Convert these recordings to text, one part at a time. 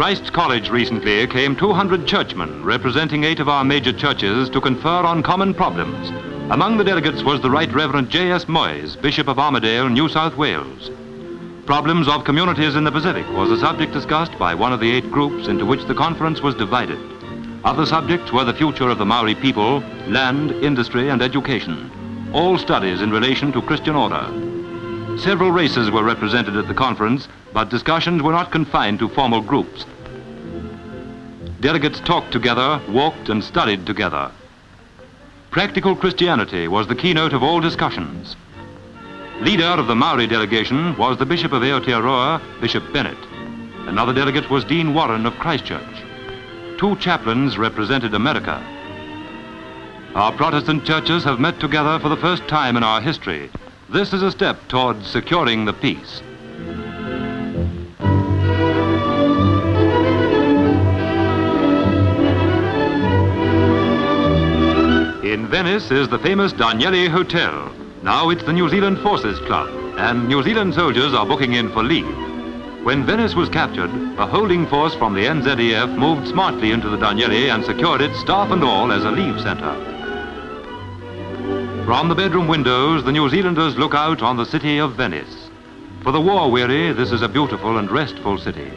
Christ's College recently came 200 churchmen representing eight of our major churches to confer on common problems. Among the delegates was the Right Reverend J.S. Moyes, Bishop of Armidale, New South Wales. Problems of communities in the Pacific was a subject discussed by one of the eight groups into which the conference was divided. Other subjects were the future of the Maori people, land, industry, and education. All studies in relation to Christian order. Several races were represented at the conference, but discussions were not confined to formal groups. Delegates talked together, walked and studied together. Practical Christianity was the keynote of all discussions. Leader of the Maori delegation was the Bishop of Aotearoa, Bishop Bennett. Another delegate was Dean Warren of Christchurch. Two chaplains represented America. Our Protestant churches have met together for the first time in our history this is a step towards securing the peace. Venice is the famous Danieli Hotel. Now it's the New Zealand Forces Club, and New Zealand soldiers are booking in for leave. When Venice was captured, a holding force from the NZEF moved smartly into the Danieli and secured it, staff and all, as a leave centre. From the bedroom windows, the New Zealanders look out on the city of Venice. For the war-weary, this is a beautiful and restful city.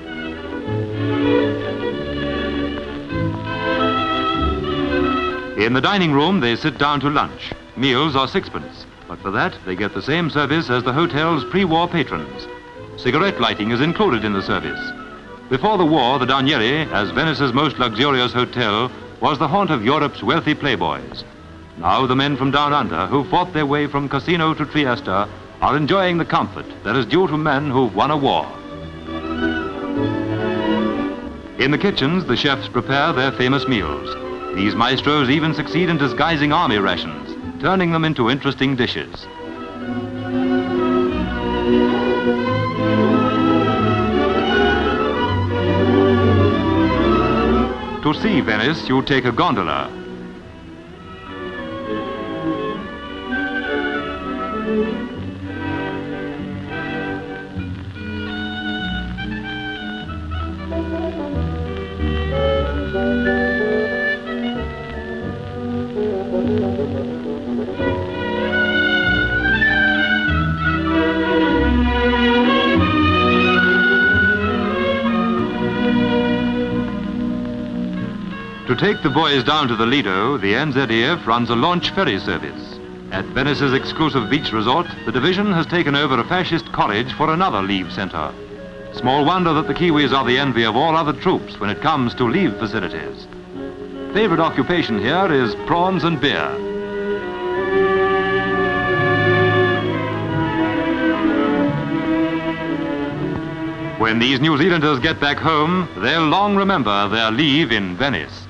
In the dining room, they sit down to lunch. Meals are sixpence, but for that, they get the same service as the hotel's pre-war patrons. Cigarette lighting is included in the service. Before the war, the Danieli, as Venice's most luxurious hotel, was the haunt of Europe's wealthy playboys. Now the men from down under who fought their way from Cassino to Trieste are enjoying the comfort that is due to men who've won a war. In the kitchens, the chefs prepare their famous meals. These maestros even succeed in disguising army rations, turning them into interesting dishes. To see Venice, you take a gondola, To take the boys down to the Lido, the NZEF runs a launch ferry service. At Venice's exclusive beach resort, the division has taken over a fascist college for another leave centre. Small wonder that the Kiwis are the envy of all other troops when it comes to leave facilities. Favorite occupation here is prawns and beer. When these New Zealanders get back home, they'll long remember their leave in Venice.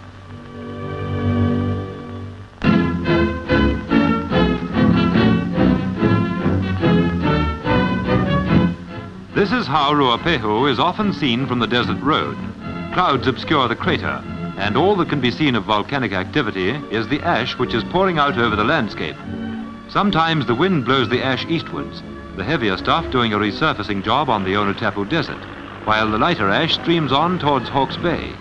This is how Ruapehu is often seen from the desert road. Clouds obscure the crater, and all that can be seen of volcanic activity is the ash which is pouring out over the landscape. Sometimes the wind blows the ash eastwards, the heavier stuff doing a resurfacing job on the Onetapu Desert, while the lighter ash streams on towards Hawke's Bay.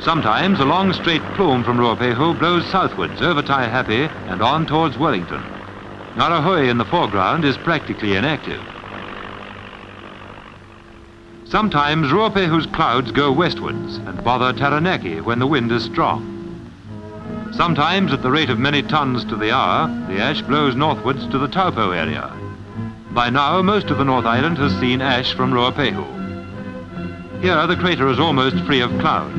Sometimes a long straight plume from Ruapehu blows southwards over Taihape and on towards Wellington. Ngauruhoe in the foreground is practically inactive. Sometimes Ruapehu's clouds go westwards and bother Taranaki when the wind is strong. Sometimes, at the rate of many tons to the hour, the ash blows northwards to the Taupo area. By now, most of the North Island has seen ash from Ruapehu. Here, the crater is almost free of cloud.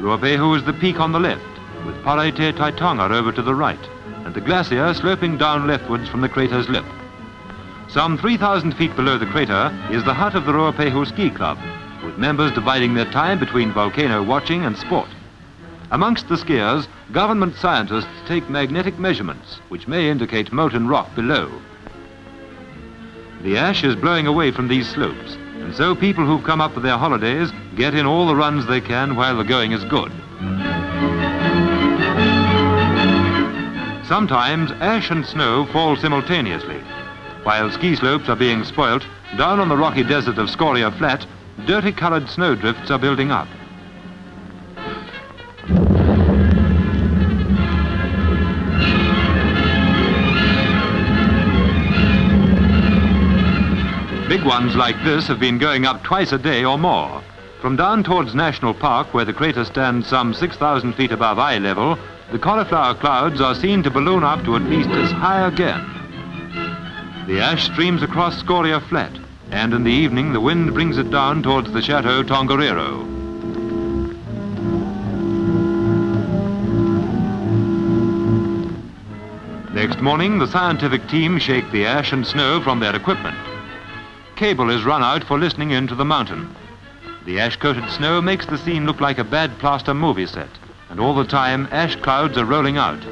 Ruapehu is the peak on the left, with Paretetaitonga over to the right, and the glacier sloping down leftwards from the crater's lip. Some 3,000 feet below the crater is the hut of the Ruapehu Ski Club, with members dividing their time between volcano watching and sport. Amongst the skiers, government scientists take magnetic measurements, which may indicate molten rock below. The ash is blowing away from these slopes, and so people who've come up for their holidays get in all the runs they can while the going is good. Sometimes ash and snow fall simultaneously. While ski slopes are being spoilt, down on the rocky desert of Scoria Flat, dirty-coloured snowdrifts are building up. Big ones like this have been going up twice a day or more. From down towards National Park, where the crater stands some 6,000 feet above eye level, the cauliflower clouds are seen to balloon up to at least as high again. The ash streams across Scoria Flat, and in the evening the wind brings it down towards the Chateau Tongariro. Next morning, the scientific team shake the ash and snow from their equipment cable is run out for listening into the mountain. The ash-coated snow makes the scene look like a bad plaster movie set, and all the time ash clouds are rolling out.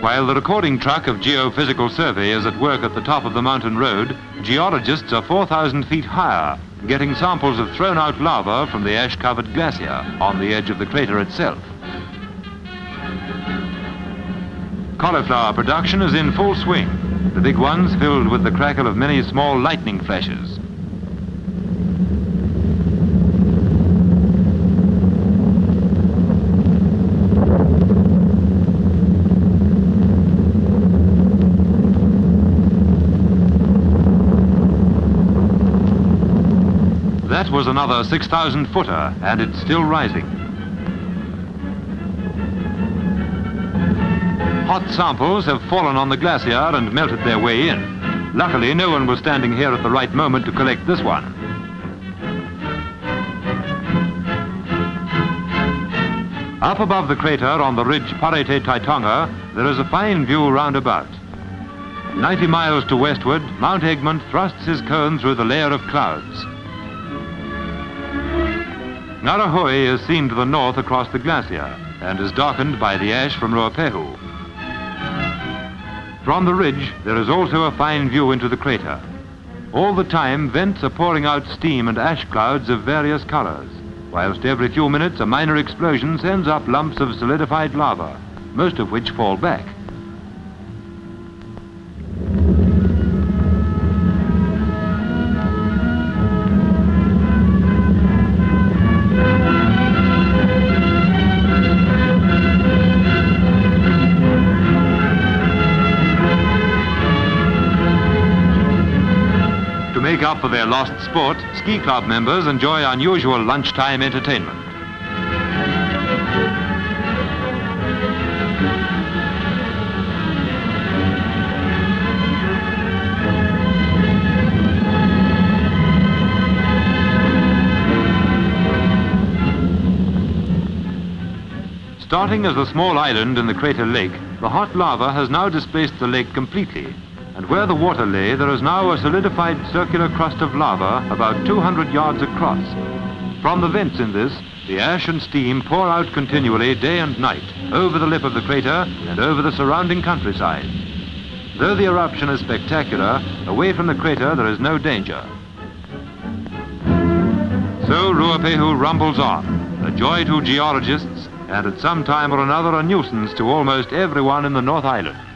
While the recording truck of Geophysical Survey is at work at the top of the mountain road, geologists are 4,000 feet higher, getting samples of thrown-out lava from the ash-covered glacier on the edge of the crater itself. Cauliflower production is in full swing, the big ones filled with the crackle of many small lightning flashes. That was another 6,000 footer, and it's still rising. Hot samples have fallen on the glacier and melted their way in. Luckily, no one was standing here at the right moment to collect this one. Up above the crater on the ridge Paretetaitonga, there is a fine view round about. 90 miles to westward, Mount Egmont thrusts his cone through the layer of clouds. Ngauruhoe is seen to the north across the glacier and is darkened by the ash from Ruapehu. From the ridge, there is also a fine view into the crater. All the time, vents are pouring out steam and ash clouds of various colors, whilst every few minutes a minor explosion sends up lumps of solidified lava, most of which fall back. Make up for their lost sport, ski club members enjoy unusual lunchtime entertainment. Starting as a small island in the crater lake, the hot lava has now displaced the lake completely and where the water lay, there is now a solidified circular crust of lava about 200 yards across. From the vents in this, the ash and steam pour out continually day and night over the lip of the crater and over the surrounding countryside. Though the eruption is spectacular, away from the crater there is no danger. So Ruapehu rumbles on, a joy to geologists and at some time or another a nuisance to almost everyone in the North Island.